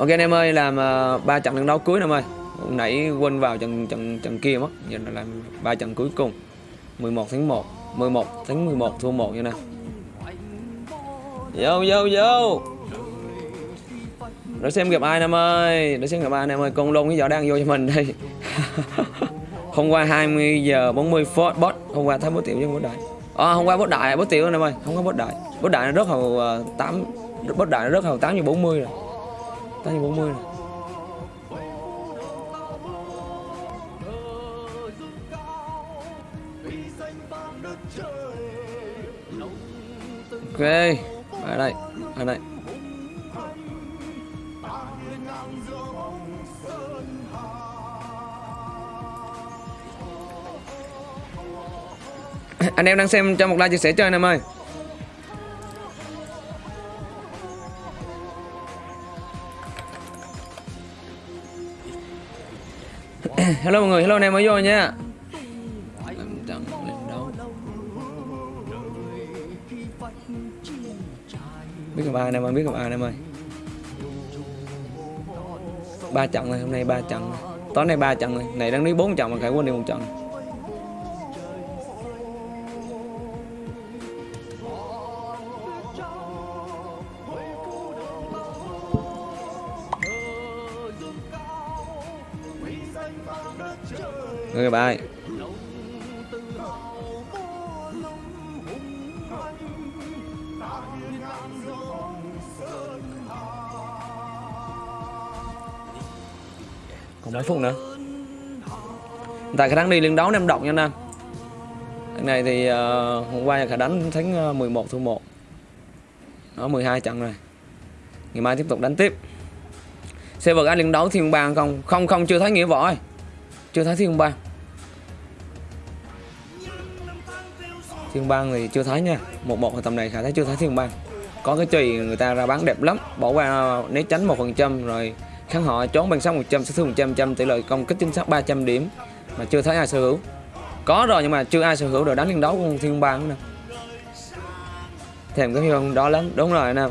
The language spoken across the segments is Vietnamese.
Ok anh em ơi, làm uh, ba trận trận đấu cuối anh em ơi. Hôm nãy quên vào trận trận trận kia mất, giờ là làm ba trận cuối cùng. 11 tháng 1, 11 tháng 11 thua 1 như nè. Vô vô vô. Để xem gặp ai anh em ơi, để xem gặp ai anh em ơi, con lôn cái giỏ đang vô cho mình đây. hôm qua 20 giờ 40 phút bot, hôm qua thấy bố tiểu với bố đại. À, hôm qua bố đại, bố tiểu anh em ơi, không có bố đại. bố đại nó rất hầu uh, 8 bot đại nó rất hầu 8 giờ 40 rồi. 8 như 40 này Ok, ở đây, ở đây. anh em đang xem cho một like chia sẻ cho anh em ơi hello, mọi người. Hello, anh em mới vô nha. Em chẳng lên đâu biết gặp ai anh em ơi? Biết gặp ai anh em ơi? Ba trận rồi, hôm nay ba trận rồi. Tối nay ba trận rồi. Này đang đi bốn trận mà khải quên đi một trận. Người gặp ai Còn mấy phút nữa. Tại khả năng đi liên đấu em động nha anh em. Cái này thì uh, hôm qua khả đánh thắng ờ, 11 thua 1 Đó 12 trận rồi. Ngày mai tiếp tục đánh tiếp. Xe vật ai liên đấu thiên bàn không? Không không chưa thấy nghĩa võ ơi chưa thấy thiên bang. Thiên bang thì chưa thấy nha. Một một tầm này khả thấy chưa thấy thiên bang. Có cái chùy người ta ra bán đẹp lắm. Bỏ qua né tránh một phần trăm rồi kháng họ trốn bằng sáu một trăm sát thương một trăm trăm tỷ lệ công kích chính xác 300 điểm mà chưa thấy ai sở hữu. Có rồi nhưng mà chưa ai sở hữu được đánh liên đấu con thiên bang nữa thèm cái hiệu đó lắm. Đúng rồi anh em.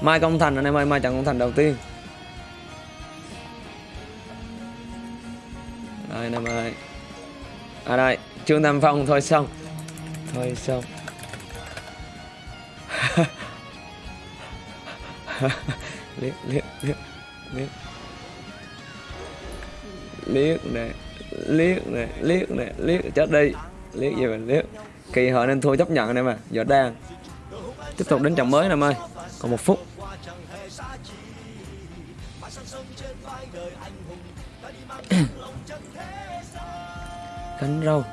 Mai công thành anh em ơi, mai trận công thành đầu tiên. Rồi năm em ơi À đây Trương Tam Phong thôi, xong. Thôi, xong. Liếc liếc liếc liếc. Liếc này liếc này liếc này liếc. Chết đi. Liếc gì mà liếc. Kỳ họ nên thua chấp nhận này em à giờ đang. Tiếp tục đến trận mới anh em ơi còn một phút. cánh râu.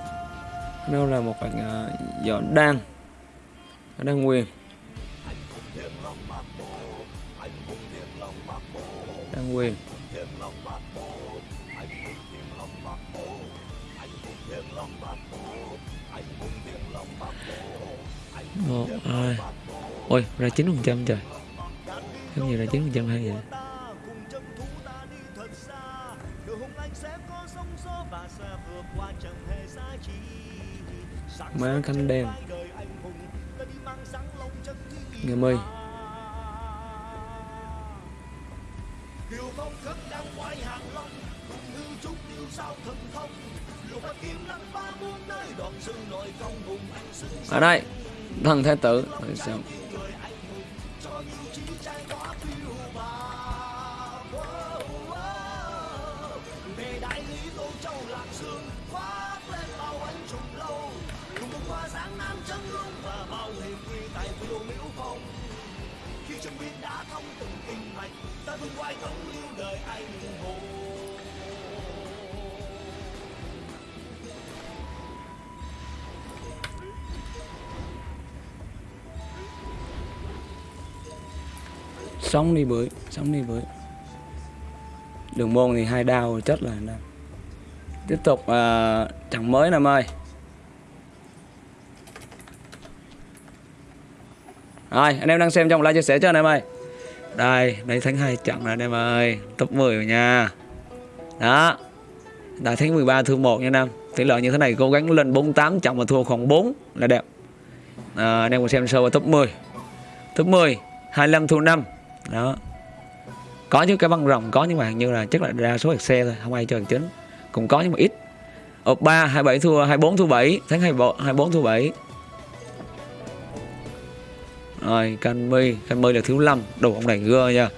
Cánh râu là một bạn uh, à, giỏ đan đan quyền đan quyền một hai. Ôi ra chín phần trăm trời. Không gì ra chín phần trăm hay vậy. Má cánh đen. Nghe mây ở đây thần thái tử. Sao sống đi bưởi sống đi bưởi đường môn thì hai đao chất là đau. tiếp tục à, uh, chẳng mới em ơi rồi anh em đang xem trong like chia sẻ cho anh em ơi đây đây thánh hai trận rồi anh em ơi top 10 rồi nha. Đó. Đã thánh 13 thua 1 nha anh tỷ lệ như thế này cố gắng lên 48 trọng mà thua khoảng 4 là đẹp. À, anh em cùng xem sâu vào top 10 top 10 25 thua 5 đó. Có chứ cái băng rồng, có nhưng mà như là chắc là đa số xe thôi, không ai chơi chính. Cũng có nhưng mà ít. Ở ba, hai bảy thua, hai bốn thua bảy tháng hai hai bốn thua bảy. Rồi, canh mi là thiếu lâm. Đồ ông này gơ nha.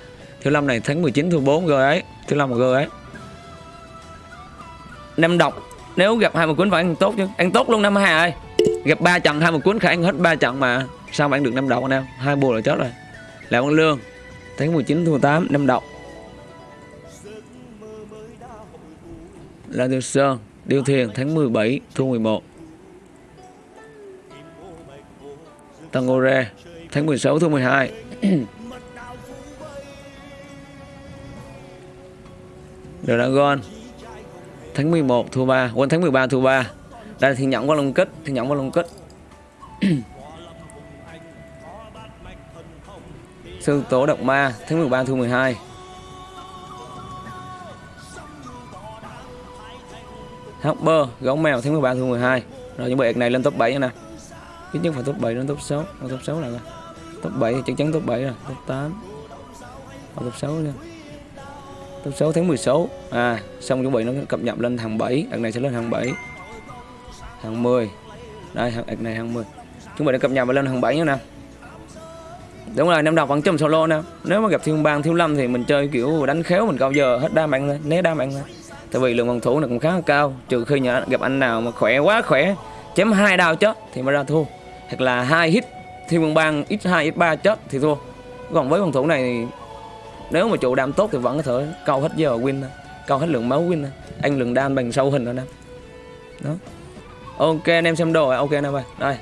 Thiếu lâm này tháng 19 thua 4 gơ ấy. Thiếu lâm là gơ ấy. Năm độc. Nếu gặp hai một cuốn phải ăn tốt chứ. Ăn tốt luôn năm hà ơi. Gặp ba trận, hai một cuốn khả ăn hết ba trận mà. Sao mà ăn được năm độc anh em? Hai bùa là chết rồi. Lại con lương tháng 19 thua 8 năm độc là Tiêu Sơn Điều Thiền, tháng 17 thu 11 Tangore tháng 16 thu 12 Dragon, tháng 11 thu 3 quên, tháng 13 thu 3 đây là thiên nhẫn qua lông kích thiên nhẫn qua lông kích. sư tố động ma tháng 13 thua 12 Hopper gấu mèo tháng 13 thua 12 rồi những bài này lên top 7 nè. Ít nhất phải top 7 đến top 6 Ở ờ, top 6 là top 7 thì chắc chắn top 7 rồi. Top 8 Ở ờ, top 6 nha top 6 tháng 16 à xong chuẩn bị nó cập nhật lên thằng 7 đợt này sẽ lên thằng 7 thằng 10 đây thằng này thằng 10 Chúng mình đã cập nhật lên thằng 7 nữa nè đúng rồi, năm đọc vẫn chùm solo nè nếu mà gặp thiên bang thiếu lâm thì mình chơi kiểu đánh khéo, mình cao giờ hết đa mạng lên né đa mạng lên tại vì lượng phòng thủ này cũng khá là cao, trừ khi nhà gặp anh nào mà khỏe quá khỏe, chém hai đao chết thì mới ra thua. Hoặc là hai hit, thiên quân bang x 2 x 3 chết thì thua. Còn với phòng thủ này nếu mà chủ đam tốt thì vẫn có thể câu hết giờ win câu hết lượng máu win anh lượng đam bằng sâu hình rồi nè. Đó. Ok, anh em xem đồ ok anh em ơi đây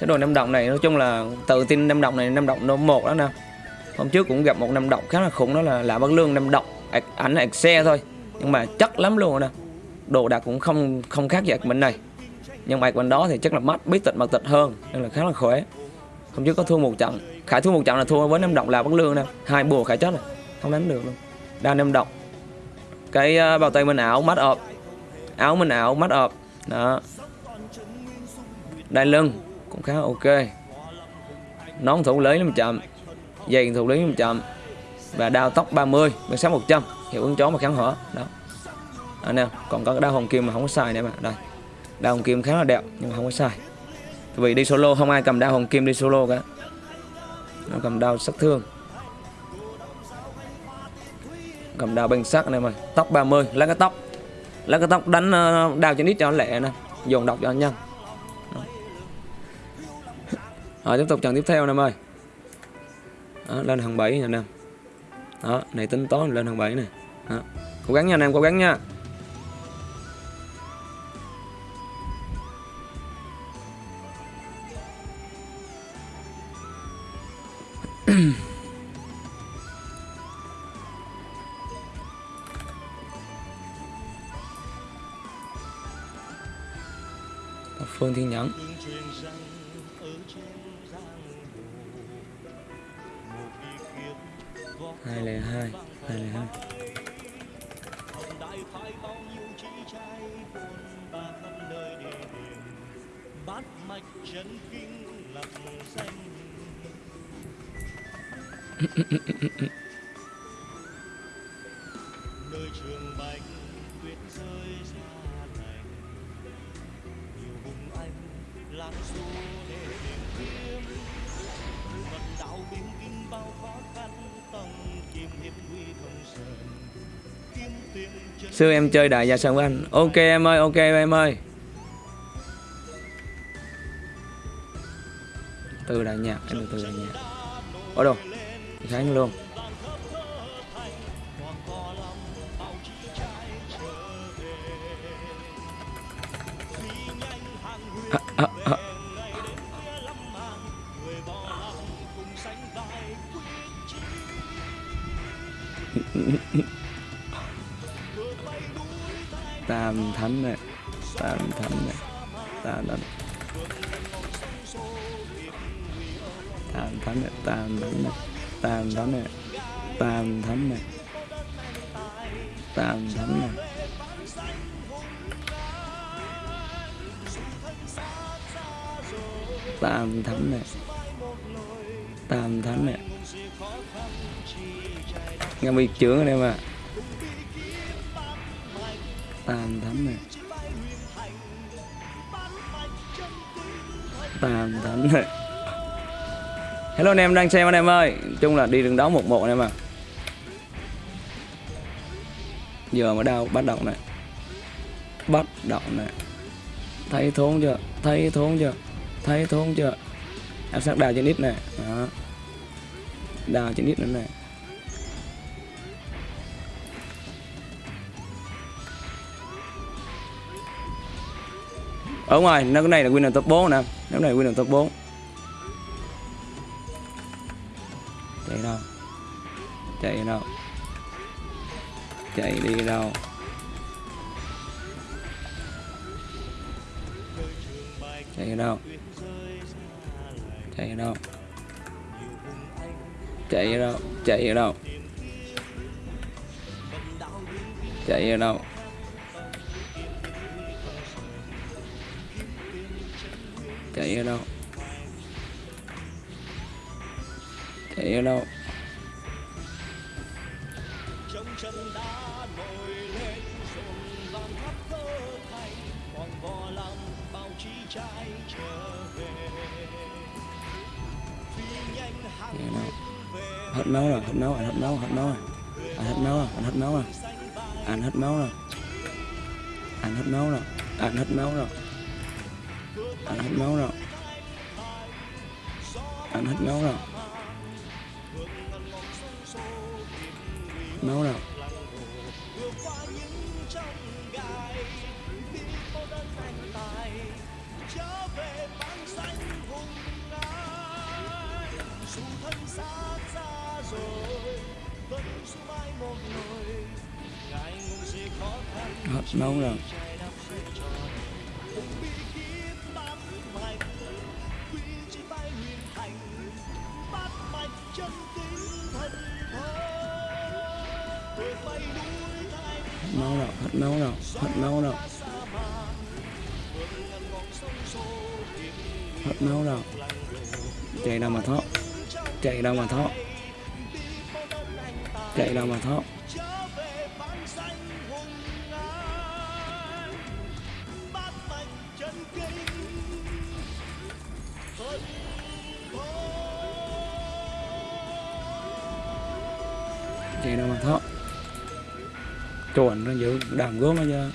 sẽ đồ năm động này nói chung là tự tin năm động này năm động nó một đó nè. Hôm trước cũng gặp một năm động khá là khủng đó là lạ bất lương năm động ảnh là xe thôi. Nhưng mà chất lắm luôn nè. Đồ đạc cũng không không khác gì mình này. Nhưng mà bên đó thì chắc là mắt biết tịch mặt tịch hơn nên là khá là khỏe. Hôm trước có thua một trận. Khải thua một trận là thua với năm Động Lạ bất lương nè. Hai bùa khải chết rồi. Không đánh được luôn. Đa năm động. Cái uh, bao tay mình ảo mắt ợp. Áo mình ảo mắt ợp. Đó. Đai lưng cũng khá ok. Nón thủ lý làm chậm. Dây thủ lý làm chậm. Và đao tóc 30 bên sáng 100 hiệu ứng chó mà kháng hỏa. Đó. À, anh em còn có cái đao hồng kim mà không có xài nữa mà đây. Đao hồng kim khá là đẹp, nhưng mà không có xài vì đi solo, không ai cầm đao hồng kim đi solo cả. Nó cầm đao sát thương. Cầm đao bên sắc anh em ơi tóc 30 lấy cái tóc. Lấy cái tóc đánh ờ, đao cho nít cho nó lẹ nè. Dồn độc cho anh nhân rồi tiếp tục trận tiếp theo anh em ơi đó, lên hàng 7 nha anh em. Đó này tính toán lên hàng 7 này đó. cố gắng nha anh em cố gắng nha. Phương Thiên Nhẫn. Hai lẻ hai hai lẻ hai. Bát mạch chân kinh lập danh nơi trường bạch tuyết rơi xa lạnh nhiều hùng anh làm xô Sư em chơi đại gia sân với anh Ok em ơi, ok em ơi Từ đại nhạc, em từ đại nhạc Ở đâu? Khánh luôn à, à, à tam thánh này, tam thánh này, tam thánh. Tam thánh này, tam thánh này, tam thánh này, tam thánh này, tam thánh này. Tam thánh này, tam thánh này. Nghe bị trưởng anh em à tàn thánh này. Tàn thánh này. Hello anh em, đang xem anh em ơi. Chung là đi đường đấu một một anh em à giờ mới đau, bắt đầu này. Bắt đầu này. Thấy thốn chưa? Thấy thốn chưa? Thấy thốn chưa? Em sắp đào trên ít này. Đó. Đào trên ít nữa này. Ở ngoài, nó cái này là winner top 4 nè. Nó này winner top 4 chạy đâu? Chạy đâu? Chạy đi đâu? Chạy đâu? Chạy đâu? Chạy đâu? Chạy đâu? Chạy đâu? Chạy ở đâu? Chạy ở đâu? Hết máu rồi hết máu anh hết máu hết máu rồi. Anh hết máu rồi anh hết máu rồi. anh hết máu rồi. Anh hết máu rồi anh hết máu rồi anh hết máu rồi. Anh hết máu rồi. Máu rồi. Hết máu rồi. Thoát máu đâu chạy đâu mà thoát? Chạy đâu mà thoát? Chạy đâu mà thoát? Chạy đâu mà thoát? Chuẩn nó giữ đàm gốm nó ra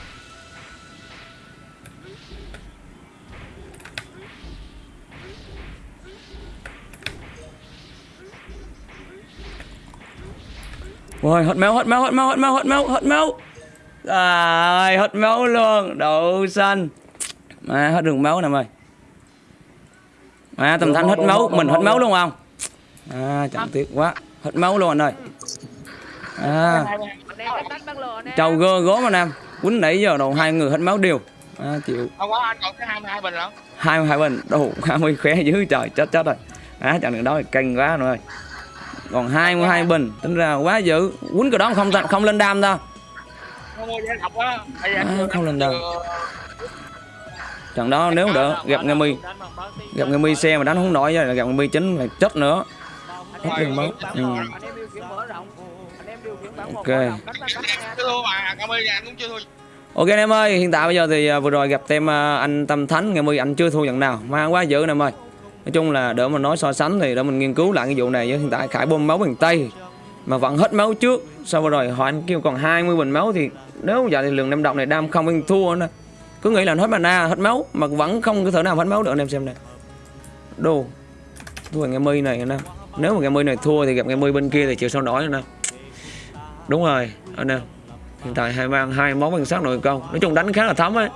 Ôi, hết máu, hết máu, hết máu, hết máu, hết máu, hết máu. À, hết máu luôn, đậu xanh. Mà hết đường máu nè mày. À, tầm thanh hết máu, mình hết máu luôn không? À, chẳng tiếc quá. Hết máu luôn anh ơi. À, trâu gơ gố mà nam. Quýnh nãy giờ đầu hai người hết máu đều. À, chịu. Không có anh còn cái 22 bình lắm. Hai hai bình, đồ 20 khỏe dữ trời, chết chết rồi. À, chẳng được đó thì canh quá rồi. Còn 22 bình, tính ra quá dữ. Quýnh cái đó không không lên đam giờ À, anh không lên đâu. Trận đó nếu đỡ gặp nghe mi gặp nghe mi xe mà đánh không nổi rồi gặp nghe mi chính là chết nữa. Hết đường máu. Ừ. Ok. thua. Ok anh em ơi, hiện tại bây giờ thì à, vừa rồi gặp tem à, anh Tâm Thánh nghe mi anh chưa thua trận nào, mà quá dữ anh em ơi. Nói chung là đỡ mà nói so sánh thì để mình nghiên cứu lại cái vụ này. Với hiện tại Khải bơm máu bằng tay, mà vẫn hết máu trước. Sau rồi họ anh kêu còn 20 bình máu thì nếu giờ thì lượng năm động này đam không anh thua nữa cứ nghĩ là hết mana, hết máu, mà vẫn không có thể nào hết máu được anh em xem này đồ thua ngày mi này nè nếu mà ngày mi này thua thì gặp ngày mi bên kia thì chịu sao nổi nè đúng rồi, anh em. Hiện tại hai mang hai món bằng sát nội công. Nói chung đánh khá là thấm ấy.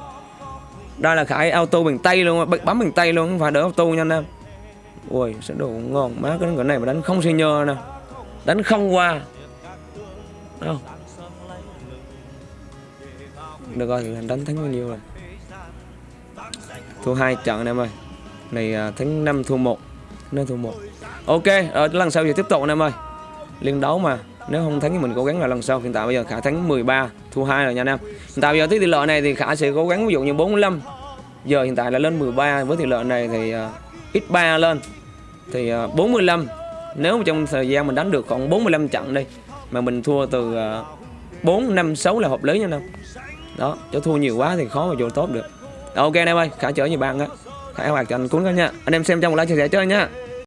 Đây là khải auto bằng tay luôn, bấm bằng tay luôn, không phải đỡ auto nha anh em ui sẽ đồ ngon má cái cái này mà đánh không xi nhơ nè. Đánh không qua. Đâu được rồi là đánh thắng bao nhiêu rồi? Thua hai trận anh em ơi. Này à, thắng 5 thua một. Nên thua một. Ok ở lần sau thì tiếp tục anh em ơi. Liên đấu mà. Nếu không thắng thì mình cố gắng là lần sau. Hiện tại bây giờ khả thắng 13 thua hai rồi nha anh em. Hiện tại bây giờ tới tỷ lệ này thì khả sẽ cố gắng ví dụ như 45 giờ hiện tại là lên 13 với tỷ lệ này thì uh, x3 lên. Thì ờ, 45 nếu trong thời gian mình đánh được khoảng 45 trận đi mà mình thua từ 4, 5, 6 là hợp lý nha anh em đó chứ thua nhiều quá thì khó mà vô top được. Đó, ok anh em ơi khả trở như bạn á. Khả hoạt cho anh cuốn đó nha. Anh em xem trong một like chia sẻ cho anh nha.